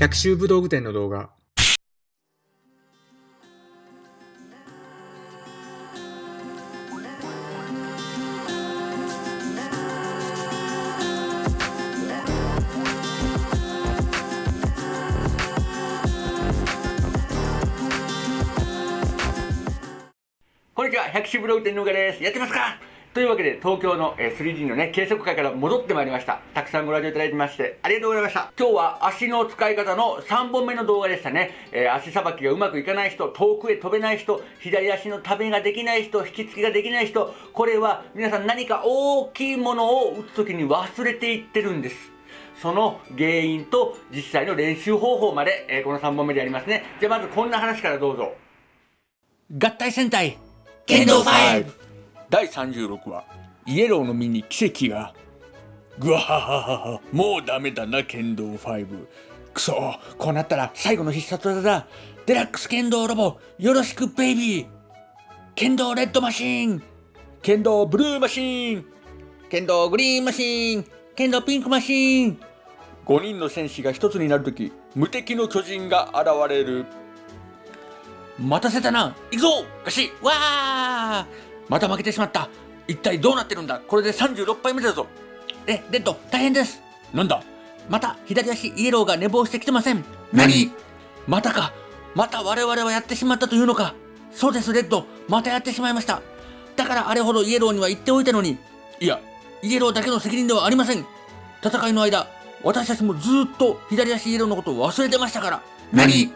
百秋武道具店の動画。こんにちは、百種ブログ店のうがです。やってますか？というわけで、東京の 3D のね、計測会から戻ってまいりました。たくさんご来場いただいてまして、ありがとうございました。今日は足の使い方の3本目の動画でしたね。えー足さばきがうまくいかない人、遠くへ飛べない人、左足のためができない人、引き付けができない人、これは皆さん何か大きいものを打つときに忘れていってるんです。その原因と実際の練習方法まで、えーこの3本目でやりますね。じゃあまずこんな話からどうぞ。合体戦隊剣道5第36話イエローの身に奇跡が。ぐわはははもうダメだな剣道5くそこうなったら最後の必殺技だ。デラックス剣道ロボよろしくベイビー。剣道レッドマシン。剣道ブルーマシン。剣道グリーンマシン。剣道ピンクマシン。5人の戦士が一つになるとき無敵の巨人が現れる。待たせたな行くぞガシわー。また負けてしまった。一体どうなってるんだ。これで36敗目だぞ。えレッド大変です。なんだ？また左足イエローが寝坊してきてません。何？またか。また我々はやってしまったというのか。そうですレッド。またやってしまいました。だからあれほどイエローには言っておいたのに。いやイエローだけの責任ではありません。戦いの間私たちもずーっと左足イエローのことを忘れてましたから。何？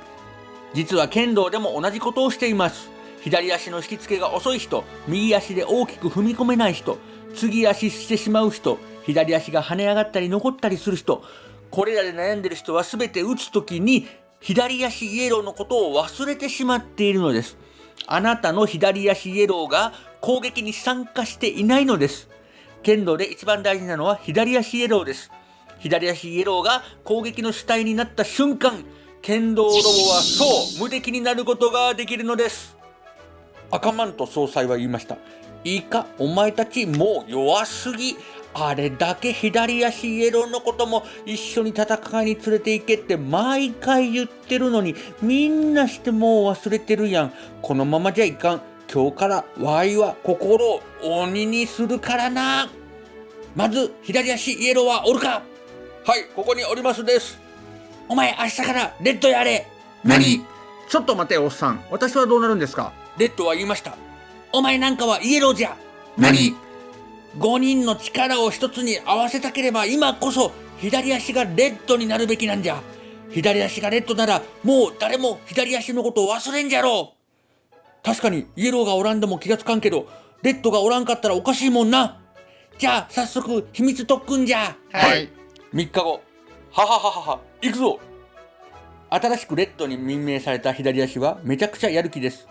実は剣道でも同じことをしています左足の引き付けが遅い人右足で大きく踏み込めない人継ぎ足してしまう人左足が跳ね上がったり残ったりする人これらで悩んでる人は全て打つ時に左足イエローのことを忘れてしまっているのです。あなたの左足イエローが攻撃に参加していないのです。剣道で一番大事なのは左足イエローです。左足イエローが攻撃の主体になった瞬間剣道ロボはそう無敵になることができるのです。赤マント総裁は言いました。いいかお前たちもう弱すぎ。あれだけ左足イエローのことも一緒に戦いに連れて行けって毎回言ってるのにみんなしてもう忘れてるやん。このままじゃいかん。今日からワイは心を鬼にするからな。まず左足イエローはおるか。はいここにおりますです。お前明日からレッドやれ。何？ちょっと待ておっさん。私はどうなるんですか？レッドは言いました。お前なんかはイエローじゃ。何？5人の力を一つに合わせたければ今こそ左足がレッドになるべきなんじゃ。左足がレッドならもう誰も左足のことを忘れんじゃろう。確かにイエローがおらんでも気がつかんけどレッドがおらんかったらおかしいもんな。じゃあ早速秘密特訓じゃ。はい。3日後。ははははは。行くぞ。新しくレッドに任命された左足はめちゃくちゃやる気です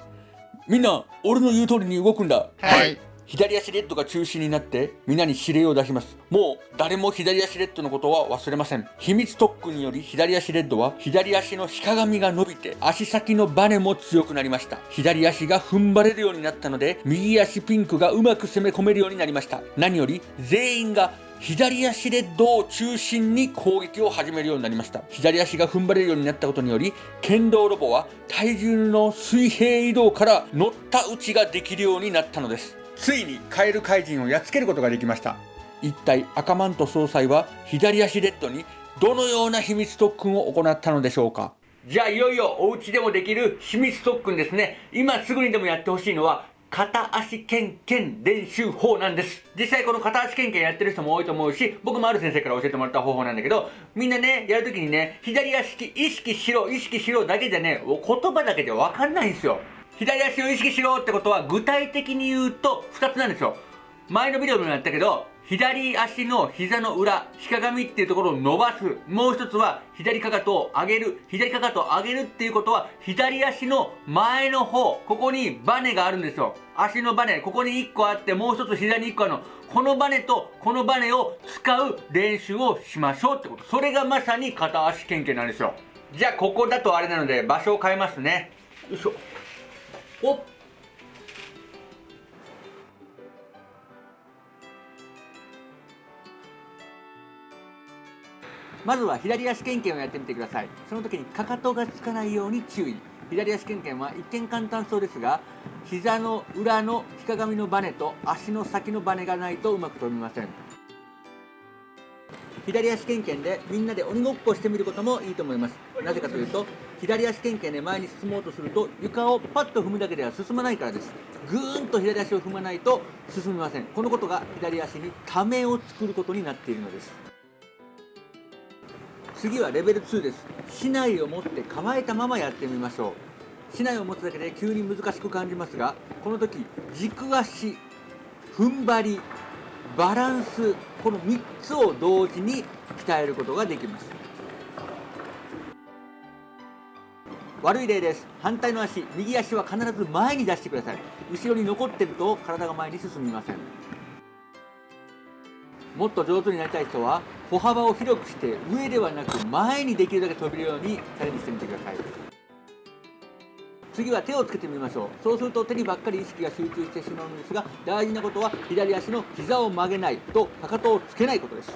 みんな俺の言う通りに動くんだ。はい。左足レッドが中心になってみんなに指令を出します。もう誰も左足レッドのことは忘れません。秘密特訓により左足レッドは左足の日鏡が伸びて足先のバネも強くなりました。左足が踏ん張れるようになったので右足ピンクがうまく攻め込めるようになりました。何より全員が左足レッドを中心に攻撃を始めるようになりました。左足が踏ん張れるようになったことにより剣道ロボは体重の水平移動から乗った打ちができるようになったのです。ついにカエル怪人をやっつけることができました。一体赤マント総裁は左足レッドにどのような秘密特訓を行ったのでしょうか。じゃあいよいよお家でもできる秘密特訓ですね。今すぐにでもやってほしいのは片足けんけん練習法なんです。実際この片足ケンケンやってる人も多いと思うし僕もある先生から教えてもらった方法なんだけどみんなねやるときにね左足意識しろ意識しろだけじゃね言葉だけじゃわかんないんですよ。左足を意識しろってことは具体的に言うと2つなんですよ。前のビデオでもやったけど左足の膝の裏、日鏡っていうところを伸ばす。もう一つは左かかとを上げる。左かかとを上げるっていうことは左足の前の方、ここにバネがあるんですよ。足のバネ、ここに1個あってもう一つ左に1個あるの。このバネとこのバネを使う練習をしましょうってこと。それがまさに片足剣剣なんですよ。じゃあここだとあれなので場所を変えますね。よいしょ。おっまずは左足けんけんをやってみてください。その時にかかとがつかないように注意。左足けんけんは一見簡単そうですが膝の裏のひかがみのバネと足の先のバネがないとうまく飛びません。左足けんけんでみんなで鬼ごっこしてみることもいいと思います。なぜかというと左足けんけんで前に進もうとすると床をパッと踏むだけでは進まないからです。ぐーんと左足を踏まないと進みません。このことが左足にためを作ることになっているのです。次はレベル2です。竹刀を持って構えたままやってみましょう。竹刀を持つだけで急に難しく感じますがこの時軸足踏ん張りバランスこの3つを同時に鍛えることができます。悪い例です。反対の足右足は必ず前に出してください。後ろに残ってると体が前に進みません。もっと上手になりたい人は歩幅を広くして上ではなく前にできるだけ飛べるようにチャレンジしてみてください。次は手をつけてみましょう。そうすると手にばっかり意識が集中してしまうんですが大事なことは左足の膝を曲げないとかかとをつけないことです。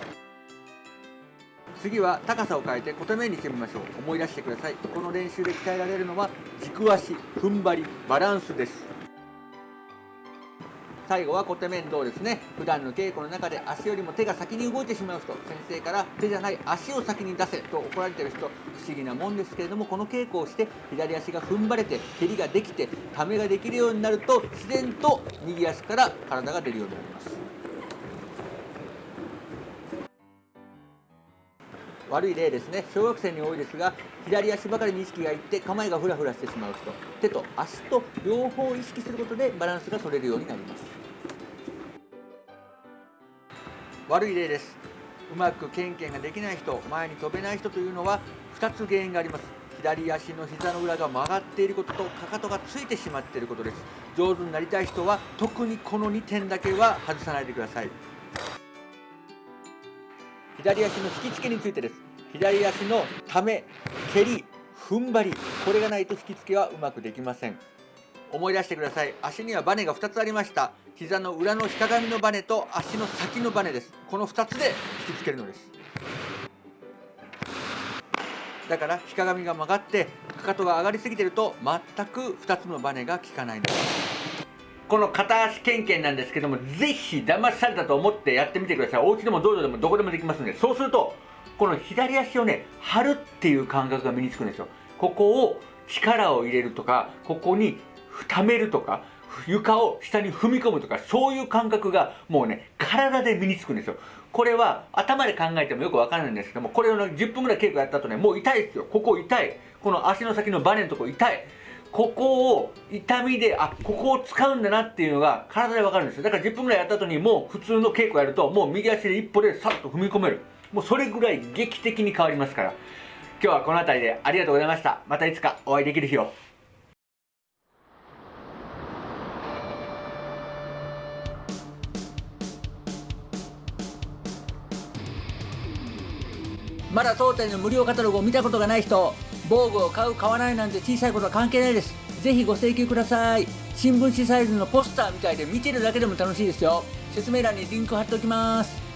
次は高さを変えて小手面にしてみましょう。思い出してください。この練習で鍛えられるのは軸足踏ん張りバランスです。最後は小手面倒ですね。普段の稽古の中で足よりも手が先に動いてしまう人。先生から手じゃない足を先に出せと怒られてる人。不思議なもんですけれどもこの稽古をして左足が踏ん張れて蹴りができてためができるようになると自然と右足から体が出るようになります。悪い例ですね。小学生に多いですが左足ばかりに意識がいって構えがフラフラしてしまう人。手と足と両方意識することでバランスが取れるようになります。悪い例です。うまくケンケンができない人前に飛べない人というのは2つ原因があります。左足の膝の裏が曲がっていることとかかとがついてしまっていることです。上手になりたい人は特にこの2点だけは外さないでください。左足の引き付けについてです。左足のため蹴り踏ん張り。これがないと引き付けはうまくできません。思い出してください。足にはバネが2つありました。膝の裏のひかがみのバネと足の先のバネですこの2つで引き付けるのですだからひかがみが曲がってかかとが上がりすぎてると全く2つのバネが効かないのですこの片足けんけんなんですけども、ぜひ騙されたと思ってやってみてください。お家でも道場でもどこでもできますので、そうすると、この左足をね、張るっていう感覚が身につくんですよ。ここを力を入れるとか、ここに溜めるとか、床を下に踏み込むとか、そういう感覚がもうね、体で身につくんですよ。これは頭で考えてもよくわかんないんですけども、これを、ね、10分ぐらい稽古やった後ね、もう痛いですよ。ここ痛い。この足の先のバネのとこ痛い。ここを痛みで、あ、ここを使うんだなっていうのが体でわかるんですよ。だから10分ぐらいやった後にもう普通の稽古やると、もう右足で一歩でさっと踏み込める。もうそれぐらい劇的に変わりますから。今日はこの辺りでありがとうございました。またいつかお会いできる日を。まだ当店の無料カタログを見たことがない人防具を買う買わないなんて小さいことは関係ないです。ぜひご請求ください。新聞紙サイズのポスターみたいで見てるだけでも楽しいですよ。説明欄にリンク貼っておきます。